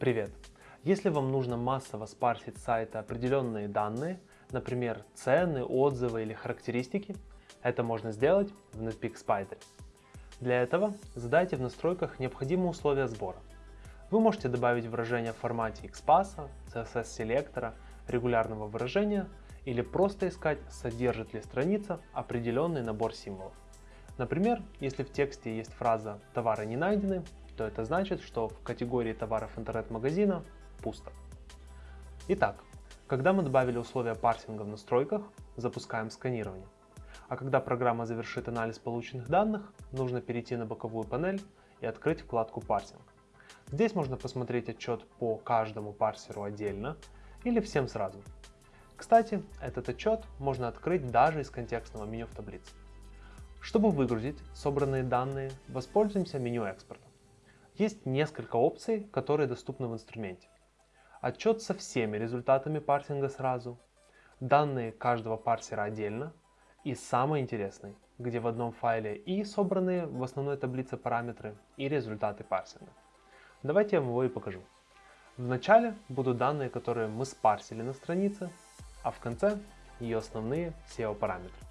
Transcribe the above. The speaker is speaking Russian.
Привет! Если вам нужно массово спарсить с сайта определенные данные, например, цены, отзывы или характеристики, это можно сделать в Netpeak Spider. Для этого задайте в настройках необходимые условия сбора. Вы можете добавить выражение в формате XPath, CSS-селектора, регулярного выражения или просто искать, содержит ли страница определенный набор символов. Например, если в тексте есть фраза «товары не найдены», то это значит, что в категории товаров интернет-магазина пусто. Итак, когда мы добавили условия парсинга в настройках, запускаем сканирование. А когда программа завершит анализ полученных данных, нужно перейти на боковую панель и открыть вкладку «Парсинг». Здесь можно посмотреть отчет по каждому парсеру отдельно или всем сразу. Кстати, этот отчет можно открыть даже из контекстного меню в таблице. Чтобы выгрузить собранные данные, воспользуемся меню экспорта. Есть несколько опций, которые доступны в инструменте. Отчет со всеми результатами парсинга сразу, данные каждого парсера отдельно и самый интересный, где в одном файле и собранные в основной таблице параметры и результаты парсинга. Давайте я вам его и покажу. В начале будут данные, которые мы спарсили на странице, а в конце ее основные SEO параметры.